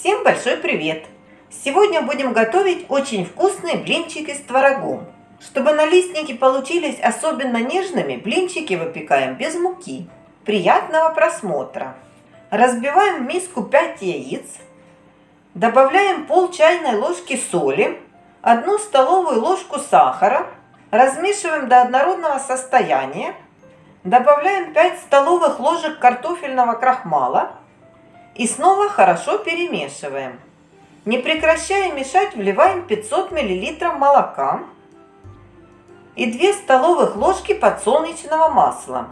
Всем большой привет! Сегодня будем готовить очень вкусные блинчики с творогом. Чтобы налистники получились особенно нежными, блинчики выпекаем без муки. Приятного просмотра! Разбиваем в миску 5 яиц, добавляем пол чайной ложки соли, 1 столовую ложку сахара, размешиваем до однородного состояния, добавляем 5 столовых ложек картофельного крахмала – и снова хорошо перемешиваем. Не прекращая мешать, вливаем 500 мл молока и 2 столовых ложки подсолнечного масла.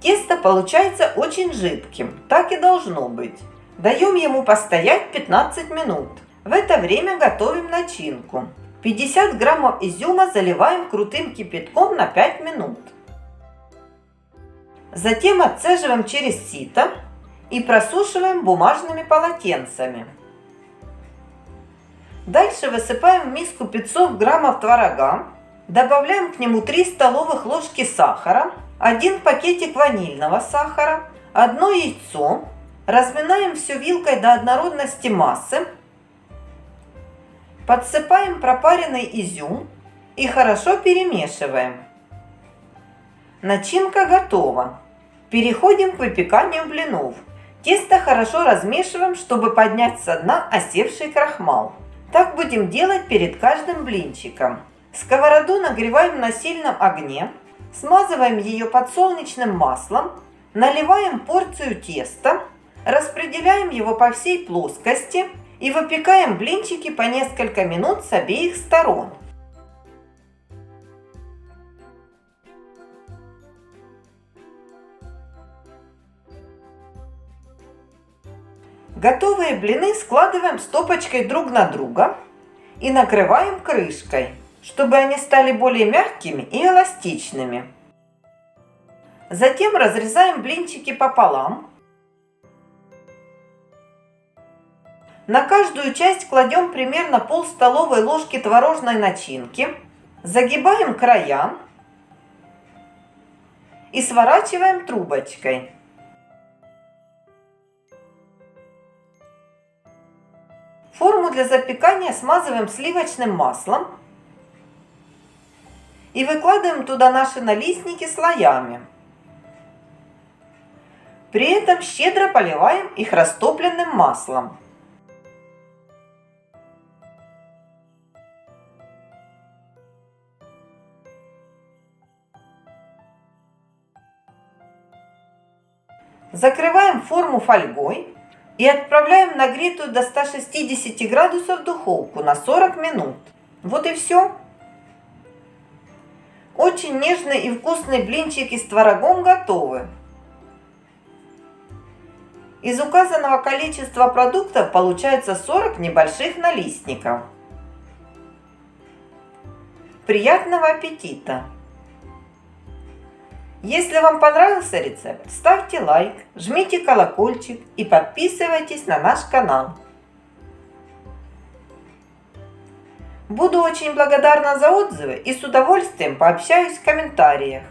Тесто получается очень жидким, так и должно быть. Даем ему постоять 15 минут. В это время готовим начинку. 50 граммов изюма заливаем крутым кипятком на 5 минут. Затем отцеживаем через сито и просушиваем бумажными полотенцами. Дальше высыпаем в миску 500 граммов творога, добавляем к нему 3 столовых ложки сахара, 1 пакетик ванильного сахара, 1 яйцо, разминаем все вилкой до однородности массы, подсыпаем пропаренный изюм и хорошо перемешиваем. Начинка готова. Переходим к выпеканию блинов. Тесто хорошо размешиваем, чтобы поднять со дна осевший крахмал. Так будем делать перед каждым блинчиком. Сковороду нагреваем на сильном огне, смазываем ее подсолнечным маслом, наливаем порцию теста, распределяем его по всей плоскости и выпекаем блинчики по несколько минут с обеих сторон. Готовые блины складываем стопочкой друг на друга и накрываем крышкой, чтобы они стали более мягкими и эластичными. Затем разрезаем блинчики пополам. На каждую часть кладем примерно пол столовой ложки творожной начинки, загибаем края и сворачиваем трубочкой. Форму для запекания смазываем сливочным маслом и выкладываем туда наши налистники слоями. При этом щедро поливаем их растопленным маслом. Закрываем форму фольгой и отправляем нагретую до 160 градусов духовку на 40 минут. Вот и все. Очень нежные и вкусные блинчики с творогом готовы. Из указанного количества продуктов получается 40 небольших налистников. Приятного аппетита! Если вам понравился рецепт, ставьте лайк, жмите колокольчик и подписывайтесь на наш канал. Буду очень благодарна за отзывы и с удовольствием пообщаюсь в комментариях.